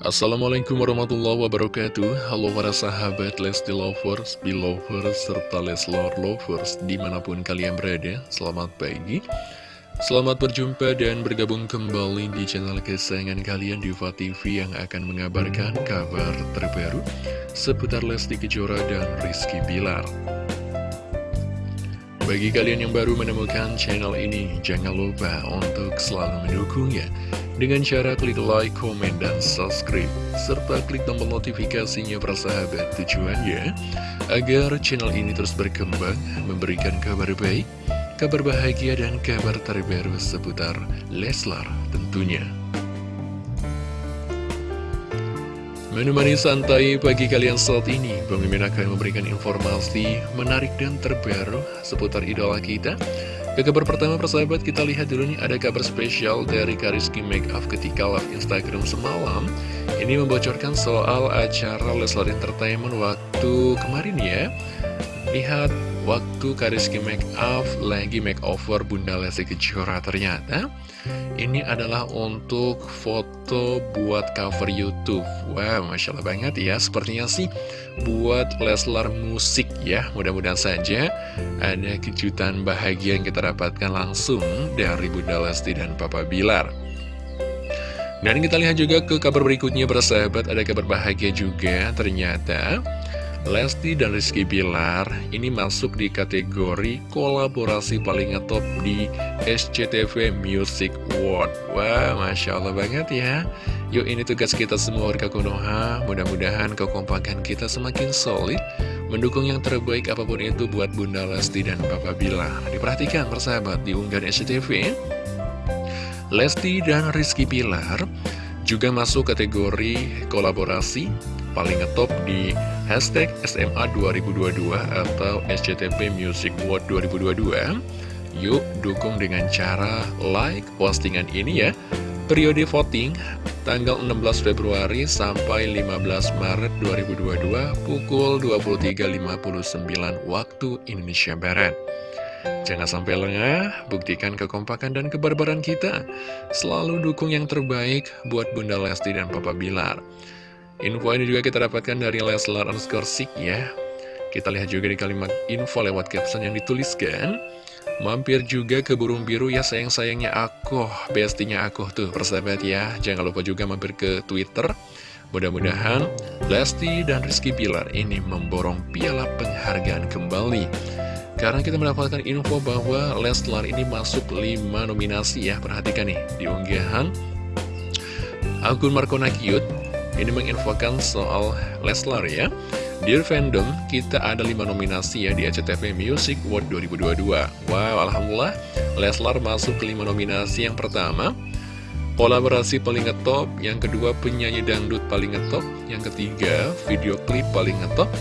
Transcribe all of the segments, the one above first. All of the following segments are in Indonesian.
Assalamualaikum warahmatullahi wabarakatuh. Halo para sahabat Lesti Lovers, Belovers, serta Leslor Lovers di mana pun kalian berada Selamat pagi. Selamat berjumpa dan bergabung kembali di channel kesayangan kalian Diva TV yang akan mengabarkan kabar terbaru seputar Lesti Kejora dan Rizky Bilar. Bagi kalian yang baru menemukan channel ini, jangan lupa untuk selalu mendukungnya dengan cara klik like, komen, dan subscribe, serta klik tombol notifikasinya persahabat tujuannya, agar channel ini terus berkembang, memberikan kabar baik, kabar bahagia, dan kabar terbaru seputar Leslar tentunya. Menemani santai pagi kalian saat ini, Mimin akan memberikan informasi menarik dan terbaru seputar idola kita. Ke kabar pertama persahabat, kita lihat dulu nih ada kabar spesial dari Kariski Makeup ketika live Instagram semalam. Ini membocorkan soal acara Leslar Entertainment waktu kemarin ya. Lihat waktu Kariski Make Up lagi makeover Bunda Lesti Kejora ternyata ini adalah untuk foto buat cover YouTube. Wow, Masya Allah banget ya. Sepertinya sih buat Leslar musik ya. Mudah-mudahan saja ada kejutan bahagia yang kita dapatkan langsung dari Bunda Lesti dan Papa Bilar. Dan kita lihat juga ke kabar berikutnya bersahabat ada kabar bahagia juga ternyata Lesti dan Rizky Bilar ini masuk di kategori kolaborasi paling ngetop di SCTV Music Award. Wah, Masya Allah banget ya. Yuk ini tugas kita semua warga Konoha, mudah-mudahan kekompakan kita semakin solid, mendukung yang terbaik apa pun itu buat Bunda Lesti dan Papa Bilar. Diperhatikan persahabat di unggahan SCTV, Lesti dan Rizky Bilar juga masuk kategori kolaborasi paling ngetop di hashtag SMA 2022 atau SCTP Music Award 2022 Yuk dukung dengan cara like postingan ini ya Periode voting tanggal 16 Februari sampai 15 Maret 2022 pukul 23.59 waktu Indonesia Barat Jangan sampai lengah, buktikan kekompakan dan kebarbaran kita. Selalu dukung yang terbaik buat Bunda Lesti dan Papa Bilar. Info ini juga kita dapatkan dari Leslar underscore Sik ya. Kita lihat juga di kalimat info lewat caption yang dituliskan. Mampir juga ke burung biru ya sayang-sayangnya aku, bestinya aku tuh persahabat ya. Jangan lupa juga mampir ke Twitter. Mudah-mudahan Lesti dan Rizky Pilar ini memborong piala penghargaan kembali. Karena kita mendapatkan info bahwa Leslar ini masuk 5 nominasi ya. Perhatikan nih, di unggahan akun Marco Nakiut ini menginfokan soal Leslar ya. Dear Fandom, kita ada 5 nominasi ya di ACTV Music Award 2022. Wow, Alhamdulillah, Leslar masuk ke 5 nominasi yang pertama. Kolaborasi paling ngetop, yang kedua penyanyi dangdut paling ngetop, yang ketiga video klip paling ngetop,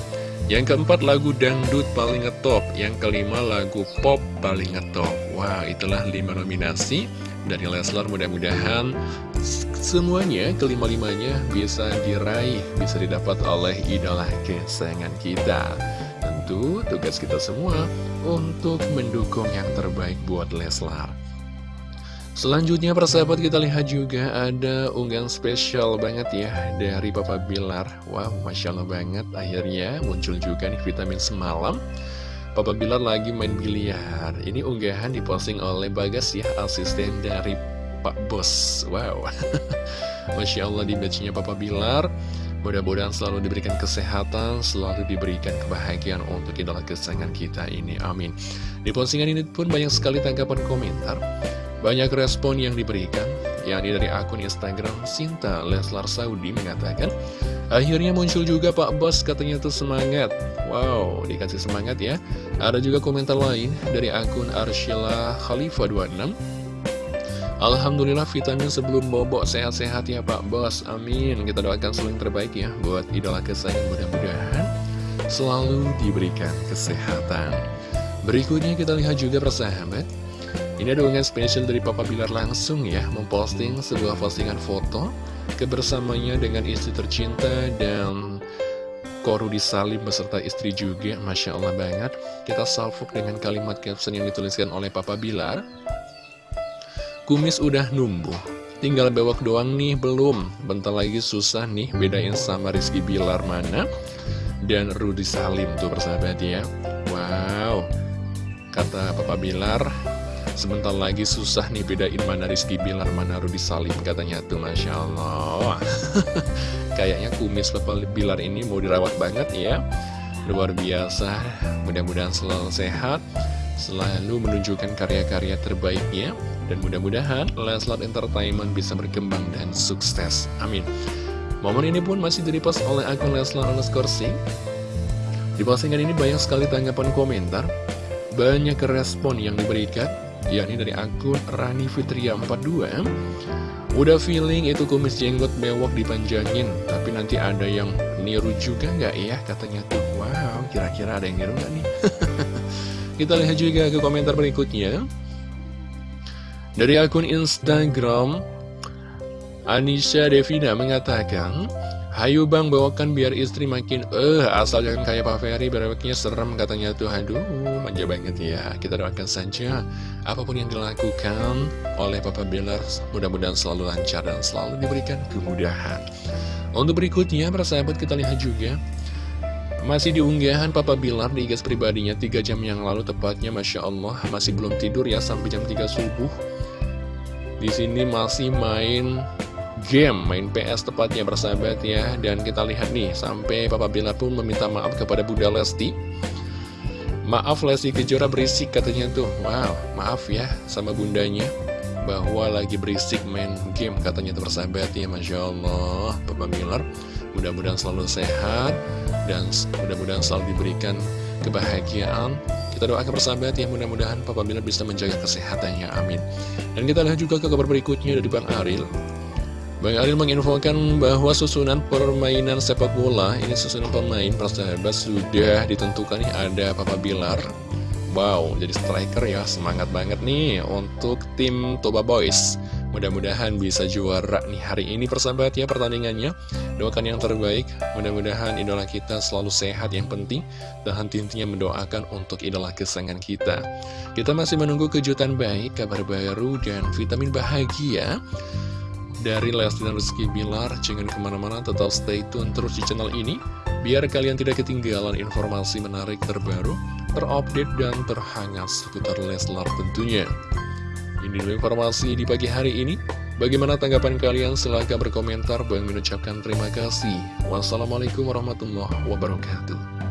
yang keempat lagu dangdut paling ngetop, yang kelima lagu pop paling ngetop. Wow, itulah 5 nominasi dari Leslar mudah-mudahan semuanya kelima-limanya bisa diraih, bisa didapat oleh idola kesayangan kita. Tentu tugas kita semua untuk mendukung yang terbaik buat Leslar. Selanjutnya persahabat kita lihat juga ada unggahan spesial banget ya dari Papa Bilar. Wow, Masya Allah banget akhirnya muncul juga nih vitamin semalam. Papa Bilar lagi main biliar. Ini unggahan diposting oleh Bagas ya, asisten dari Pak Bos. Wow. Masya Allah di batchnya Papa Bilar. Mudah-mudahan selalu diberikan kesehatan Selalu diberikan kebahagiaan untuk idola kesayangan kita ini. Amin. Di postingan ini pun banyak sekali tanggapan komentar. Banyak respon yang diberikan yakni dari akun Instagram Sinta Leslar Saudi mengatakan Akhirnya muncul juga Pak Bos katanya tuh semangat. Wow, dikasih semangat ya. Ada juga komentar lain dari akun Arshila Khalifah 26 Alhamdulillah vitamin sebelum bobok sehat-sehat ya Pak Bos. Amin. Kita doakan selalu yang terbaik ya Buat idola kesayangan mudah-mudahan Selalu diberikan kesehatan. Berikutnya kita lihat juga persahabat. Ini ada unggahan spesial dari Papa Bilar langsung ya Memposting sebuah postingan foto Kebersamanya dengan istri tercinta dan Koru disalib beserta istri juga Masya Allah banget. Kita salvok dengan kalimat caption yang dituliskan oleh Papa Bilar Kumis udah numbuh, Tinggal bewok doang nih, belum. Bentar lagi susah nih bedain sama Rizky Bilar mana dan Rudi Salim tuh persahabat ya. Wow, kata Papa Bilar, sebentar lagi susah nih bedain mana Rizky Bilar, mana Rudi Salim katanya tuh, Masya Allah. Kayaknya kumis Papa Bilar ini mau dirawat banget ya. Luar biasa, mudah-mudahan selalu sehat, selalu menunjukkan karya-karya terbaiknya dan mudah-mudahan Leslar Entertainment bisa berkembang dan sukses. Amin. Momen ini pun masih direpost oleh akun Leslar underscore. Di postingan ini banyak sekali tanggapan komentar, banyak respon yang diberikan, yakni dari akun Rani Fitria 42. Udah feeling itu kumis jenggot bewok dipanjangin, tapi nanti ada yang niru juga nggak ya? Katanya tuh, wow, kira-kira ada yang niru nggak nih? Kita lihat juga ke komentar berikutnya. Dari akun Instagram, Anisha Devina mengatakan, Hayu bang bawakan biar istri makin eh asal jangan kayak Pak Ferry berwaknya serem katanya. Tuh aduh manja banget ya. Kita doakan saja apa pun yang dilakukan oleh Papa Bilar mudah-mudahan selalu lancar dan selalu diberikan kemudahan. Untuk berikutnya para sahabat kita lihat juga masih diunggahan Papa Bilar di gas pribadinya 3 jam yang lalu tepatnya Masya Allah masih belum tidur ya sampai jam 3 subuh di sini masih main game, main PS tepatnya bersahabat ya. Dan kita lihat nih, sampai Papa Bilar pun meminta maaf kepada Bunda Lesti. Maaf Lesti Kejora berisik katanya tuh. Wow, maaf ya sama bundanya. Bahwa lagi berisik main game katanya tuh bersahabat ya. Masya Allah, Papa Bilar. Mudah-mudahan selalu sehat dan mudah-mudahan selalu diberikan kebahagiaan kita doakan persahabat ya mudah-mudahan Papa Bilar bisa menjaga kesehatannya, amin. Dan kita lihat juga ke kabar berikutnya dari Bang Aril. Bang Aril menginfokan bahwa susunan permainan sepak bola, ini susunan pemain persahabat sudah ditentukan nih ada Papa Bilar. Wow, jadi striker ya, semangat banget nih untuk tim Toba Boys. Mudah-mudahan bisa juara nih hari ini persahabat ya pertandingannya. Doakan yang terbaik. Mudah-mudahan idola kita selalu sehat yang penting Dan henti-hentinya mendoakan untuk idola kesayangan kita. Kita masih menunggu kejutan baik, kabar baru, dan vitamin bahagia Dari Lesti dan Rizky Bilar. Jangan ke mana-mana tetap stay tune terus di channel ini Biar kalian tidak ketinggalan informasi menarik terbaru Terupdate dan terhangat seputar Leslar tentunya ini dulu informasi di pagi hari ini. Bagaimana tanggapan kalian? Silahkan berkomentar. Bang mengucapkan terima kasih. Wassalamualaikum warahmatullahi wabarakatuh.